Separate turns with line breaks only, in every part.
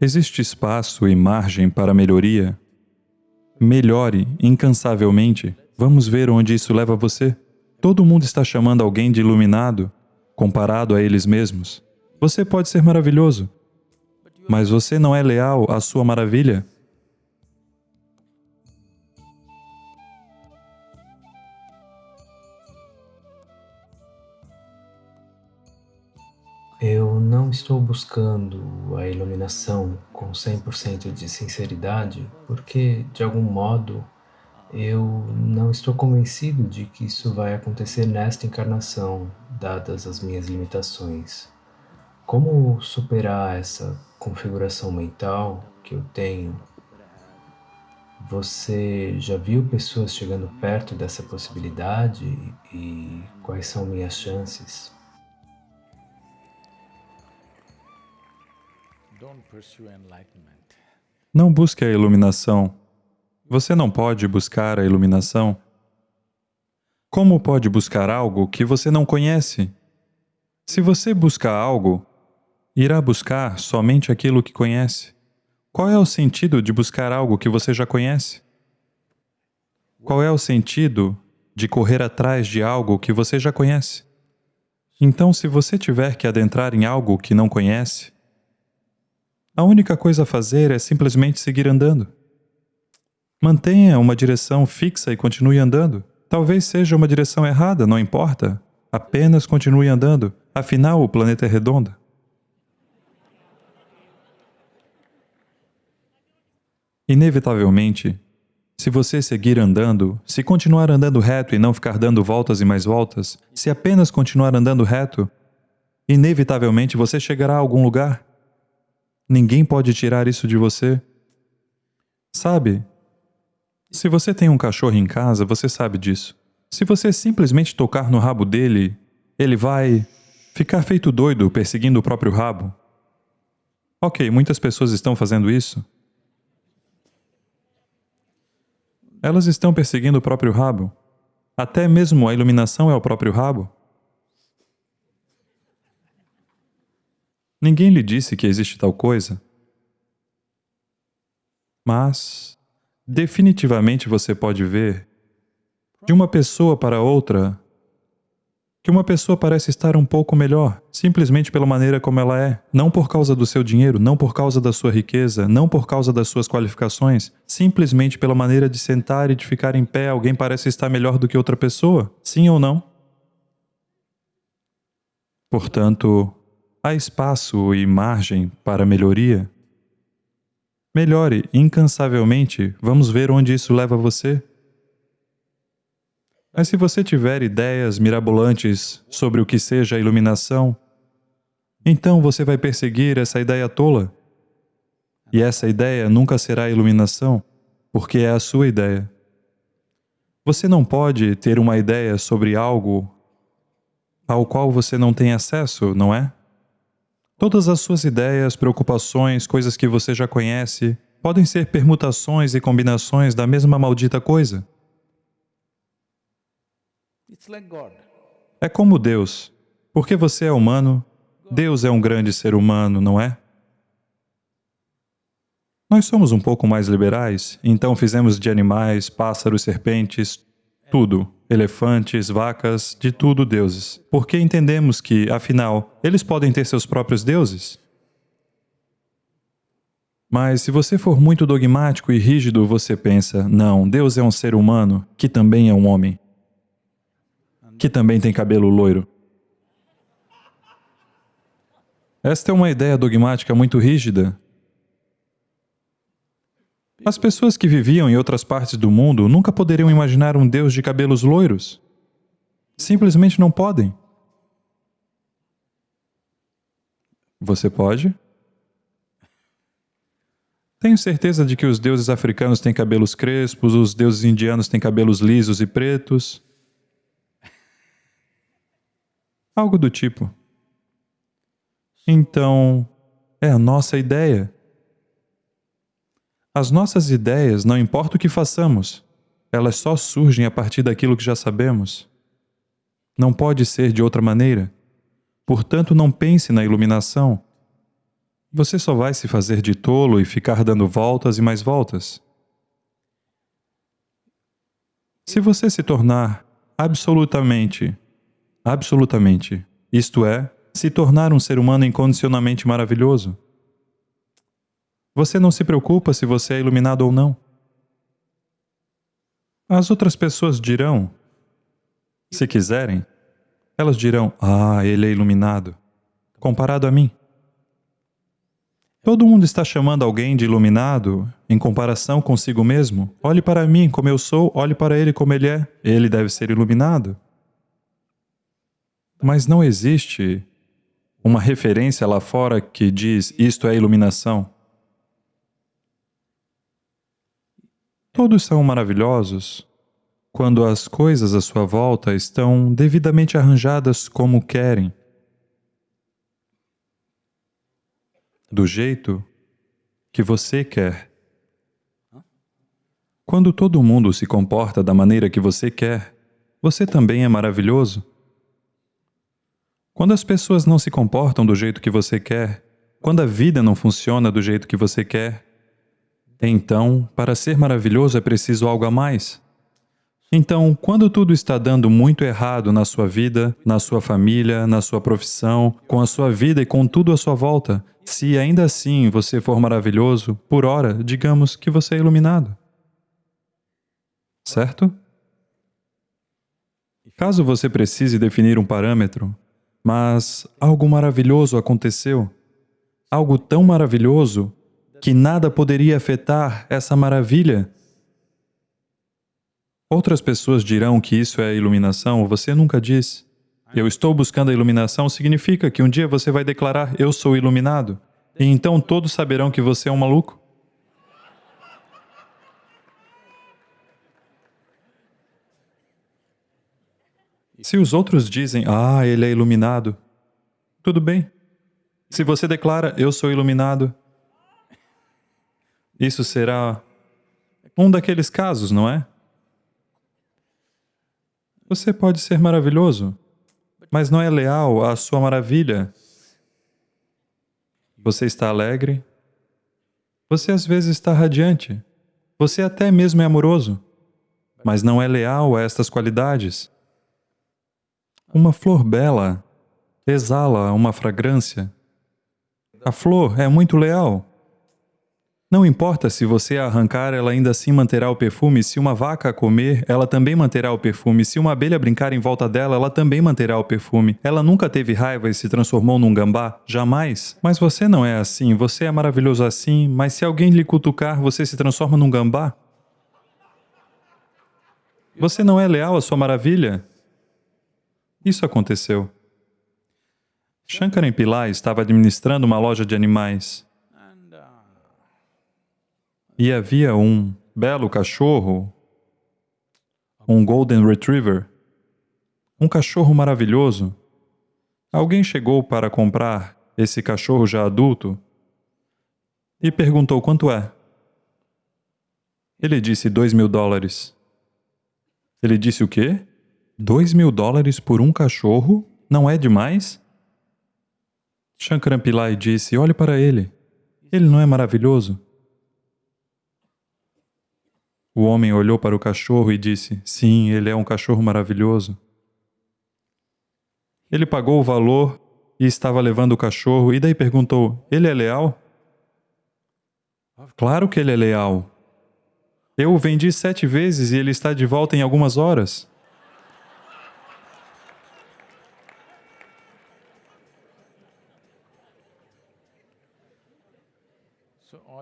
Existe espaço e margem para melhoria? Melhore incansavelmente. Vamos ver onde isso leva você. Todo mundo está chamando alguém de iluminado, comparado a eles mesmos. Você pode ser maravilhoso, mas você não é leal à sua maravilha?
Eu não estou buscando a iluminação com 100% de sinceridade porque, de algum modo, eu não estou convencido de que isso vai acontecer nesta encarnação, dadas as minhas limitações. Como superar essa configuração mental que eu tenho? Você já viu pessoas chegando perto dessa possibilidade e quais são minhas chances?
Não busque a iluminação. Você não pode buscar a iluminação. Como pode buscar algo que você não conhece? Se você busca algo, irá buscar somente aquilo que conhece. Qual é o sentido de buscar algo que você já conhece? Qual é o sentido de correr atrás de algo que você já conhece? Então, se você tiver que adentrar em algo que não conhece, a única coisa a fazer é simplesmente seguir andando. Mantenha uma direção fixa e continue andando. Talvez seja uma direção errada, não importa. Apenas continue andando, afinal o planeta é redondo. Inevitavelmente, se você seguir andando, se continuar andando reto e não ficar dando voltas e mais voltas, se apenas continuar andando reto, inevitavelmente você chegará a algum lugar. Ninguém pode tirar isso de você. Sabe? Se você tem um cachorro em casa, você sabe disso. Se você simplesmente tocar no rabo dele, ele vai ficar feito doido perseguindo o próprio rabo. Ok, muitas pessoas estão fazendo isso. Elas estão perseguindo o próprio rabo. Até mesmo a iluminação é o próprio rabo. Ninguém lhe disse que existe tal coisa. Mas, definitivamente você pode ver, de uma pessoa para outra, que uma pessoa parece estar um pouco melhor, simplesmente pela maneira como ela é, não por causa do seu dinheiro, não por causa da sua riqueza, não por causa das suas qualificações, simplesmente pela maneira de sentar e de ficar em pé, alguém parece estar melhor do que outra pessoa, sim ou não? Portanto, há espaço e margem para melhoria? Melhore incansavelmente, vamos ver onde isso leva você. Mas se você tiver ideias mirabolantes sobre o que seja a iluminação, então você vai perseguir essa ideia tola. E essa ideia nunca será iluminação, porque é a sua ideia. Você não pode ter uma ideia sobre algo ao qual você não tem acesso, não é? Todas as suas ideias, preocupações, coisas que você já conhece, podem ser permutações e combinações da mesma maldita coisa. É como Deus. Porque você é humano, Deus é um grande ser humano, não é? Nós somos um pouco mais liberais, então fizemos de animais, pássaros, serpentes, tudo elefantes, vacas, de tudo deuses. Porque entendemos que, afinal, eles podem ter seus próprios deuses. Mas se você for muito dogmático e rígido, você pensa, não, Deus é um ser humano, que também é um homem, que também tem cabelo loiro. Esta é uma ideia dogmática muito rígida, as pessoas que viviam em outras partes do mundo nunca poderiam imaginar um Deus de cabelos loiros. Simplesmente não podem. Você pode? Tenho certeza de que os deuses africanos têm cabelos crespos, os deuses indianos têm cabelos lisos e pretos. Algo do tipo. Então, é a nossa ideia. As nossas ideias, não importa o que façamos, elas só surgem a partir daquilo que já sabemos. Não pode ser de outra maneira. Portanto, não pense na iluminação. você só vai se fazer de tolo e ficar dando voltas e mais voltas. Se você se tornar absolutamente, absolutamente, isto é, se tornar um ser humano incondicionalmente maravilhoso, você não se preocupa se você é iluminado ou não. As outras pessoas dirão, se quiserem, elas dirão, ah, ele é iluminado, comparado a mim. Todo mundo está chamando alguém de iluminado em comparação consigo mesmo. Olhe para mim como eu sou, olhe para ele como ele é. Ele deve ser iluminado. Mas não existe uma referência lá fora que diz isto é iluminação. Todos são maravilhosos quando as coisas à sua volta estão devidamente arranjadas como querem. do jeito que você quer. Quando todo mundo se comporta da maneira que você quer, você também é maravilhoso. Quando as pessoas não se comportam do jeito que você quer, quando a vida não funciona do jeito que você quer, então, para ser maravilhoso é preciso algo a mais. Então, quando tudo está dando muito errado na sua vida, na sua família, na sua profissão, com a sua vida e com tudo à sua volta, se ainda assim você for maravilhoso, por hora, digamos que você é iluminado. Certo? Caso você precise definir um parâmetro, mas algo maravilhoso aconteceu, algo tão maravilhoso que nada poderia afetar essa maravilha, Outras pessoas dirão que isso é iluminação, você nunca diz. Eu estou buscando a iluminação significa que um dia você vai declarar, eu sou iluminado. E então todos saberão que você é um maluco. Se os outros dizem, ah, ele é iluminado, tudo bem. Se você declara, eu sou iluminado, isso será um daqueles casos, não é? Você pode ser maravilhoso, mas não é leal à sua maravilha. Você está alegre. Você às vezes está radiante. Você até mesmo é amoroso, mas não é leal a estas qualidades. Uma flor bela exala uma fragrância. A flor é muito leal. Não importa se você arrancar, ela ainda assim manterá o perfume. Se uma vaca comer, ela também manterá o perfume. Se uma abelha brincar em volta dela, ela também manterá o perfume. Ela nunca teve raiva e se transformou num gambá? Jamais. Mas você não é assim. Você é maravilhoso assim, mas se alguém lhe cutucar, você se transforma num gambá? Você não é leal à sua maravilha? Isso aconteceu. Shankaran Pillai estava administrando uma loja de animais. E havia um belo cachorro, um Golden Retriever, um cachorro maravilhoso. Alguém chegou para comprar esse cachorro já adulto e perguntou quanto é. Ele disse dois mil dólares. Ele disse o quê? Dois mil dólares por um cachorro? Não é demais? Shankaran Pillai disse, olhe para ele. Ele não é maravilhoso? O homem olhou para o cachorro e disse, sim, ele é um cachorro maravilhoso. Ele pagou o valor e estava levando o cachorro, e daí perguntou, ele é leal? Claro que ele é leal. Eu o vendi sete vezes e ele está de volta em algumas horas.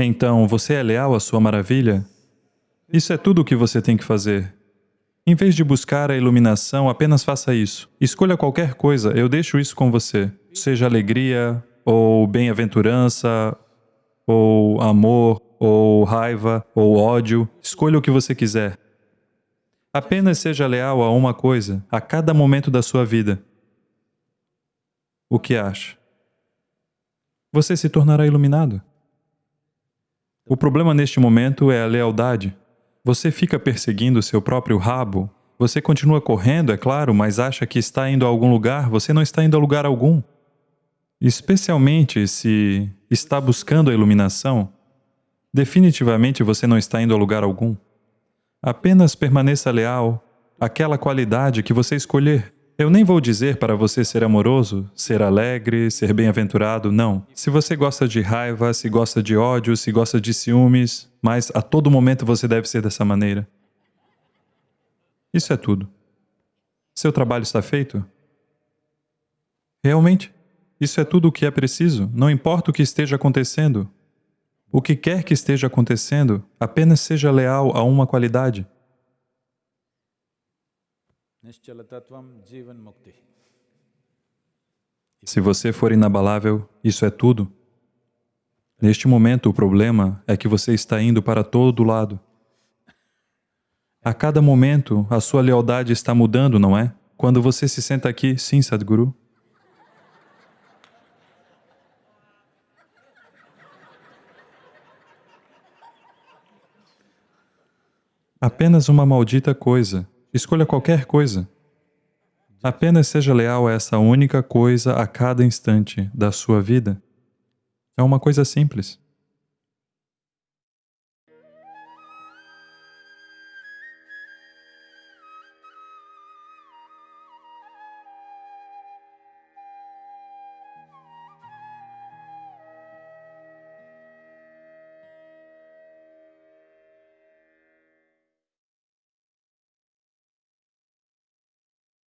Então, você é leal à sua maravilha? Isso é tudo o que você tem que fazer. Em vez de buscar a iluminação, apenas faça isso. Escolha qualquer coisa, eu deixo isso com você. Seja alegria, ou bem-aventurança, ou amor, ou raiva, ou ódio. Escolha o que você quiser. Apenas seja leal a uma coisa, a cada momento da sua vida. O que acha? Você se tornará iluminado. O problema neste momento é a lealdade. Você fica perseguindo seu próprio rabo? Você continua correndo, é claro, mas acha que está indo a algum lugar? Você não está indo a lugar algum. Especialmente se está buscando a iluminação, definitivamente você não está indo a lugar algum. Apenas permaneça leal àquela qualidade que você escolher. Eu nem vou dizer para você ser amoroso, ser alegre, ser bem-aventurado, não. Se você gosta de raiva, se gosta de ódio, se gosta de ciúmes, mas a todo momento você deve ser dessa maneira. Isso é tudo. Seu trabalho está feito? Realmente, isso é tudo o que é preciso, não importa o que esteja acontecendo. O que quer que esteja acontecendo, apenas seja leal a uma qualidade. Se você for inabalável, isso é tudo. Neste momento, o problema é que você está indo para todo lado. A cada momento, a sua lealdade está mudando, não é? Quando você se senta aqui, sim, Sadhguru. Apenas uma maldita coisa. Escolha qualquer coisa. Apenas seja leal a essa única coisa a cada instante da sua vida. É uma coisa simples.